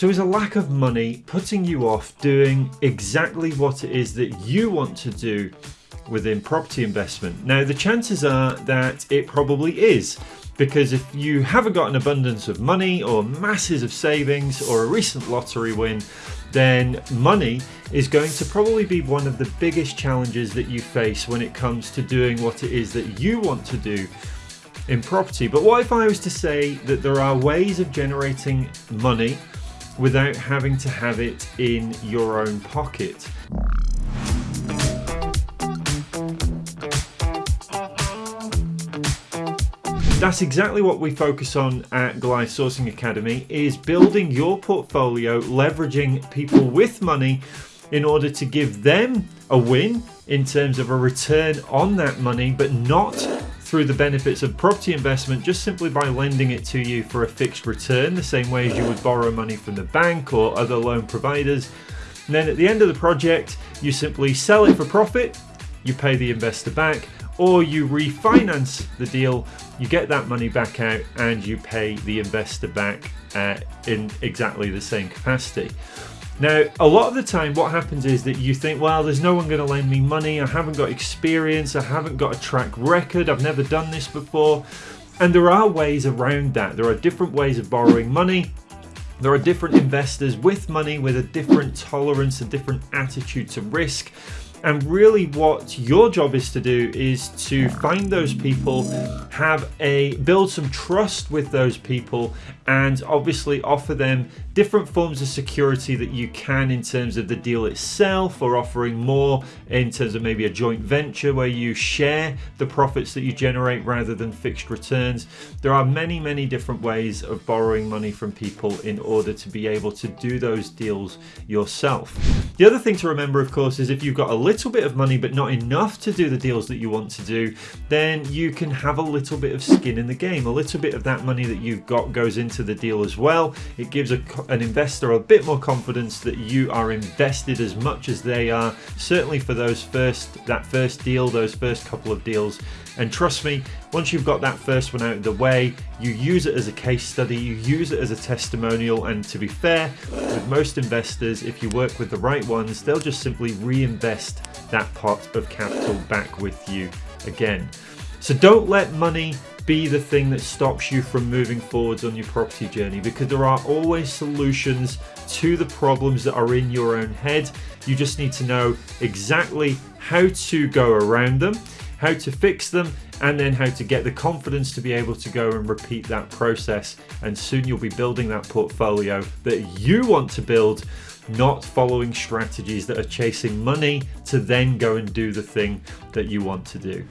So is a lack of money putting you off doing exactly what it is that you want to do within property investment? Now the chances are that it probably is because if you haven't got an abundance of money or masses of savings or a recent lottery win, then money is going to probably be one of the biggest challenges that you face when it comes to doing what it is that you want to do in property. But what if I was to say that there are ways of generating money without having to have it in your own pocket? That's exactly what we focus on at Goliath Sourcing Academy is building your portfolio, leveraging people with money in order to give them a win in terms of a return on that money, but not through the benefits of property investment just simply by lending it to you for a fixed return, the same way as you would borrow money from the bank or other loan providers. And then at the end of the project, you simply sell it for profit, you pay the investor back, or you refinance the deal, you get that money back out and you pay the investor back uh, in exactly the same capacity. Now, a lot of the time what happens is that you think, well, there's no one going to lend me money, I haven't got experience, I haven't got a track record, I've never done this before. And there are ways around that. There are different ways of borrowing money. There are different investors with money with a different tolerance, a different attitude to risk. And really what your job is to do is to find those people, have a build some trust with those people and obviously offer them different forms of security that you can in terms of the deal itself or offering more in terms of maybe a joint venture where you share the profits that you generate rather than fixed returns. There are many, many different ways of borrowing money from people in order to be able to do those deals yourself. The other thing to remember, of course, is if you've got a little bit of money but not enough to do the deals that you want to do, then you can have a little bit of skin in the game. A little bit of that money that you've got goes into the deal as well. It gives a, an investor a bit more confidence that you are invested as much as they are, certainly for those first that first deal, those first couple of deals. And trust me, once you've got that first one out of the way, you use it as a case study, you use it as a testimonial, and to be fair, with most investors, if you work with the right ones, they'll just simply reinvest that pot of capital back with you again. So don't let money be the thing that stops you from moving forwards on your property journey because there are always solutions to the problems that are in your own head. You just need to know exactly how to go around them, how to fix them, and then how to get the confidence to be able to go and repeat that process. And soon you'll be building that portfolio that you want to build not following strategies that are chasing money to then go and do the thing that you want to do.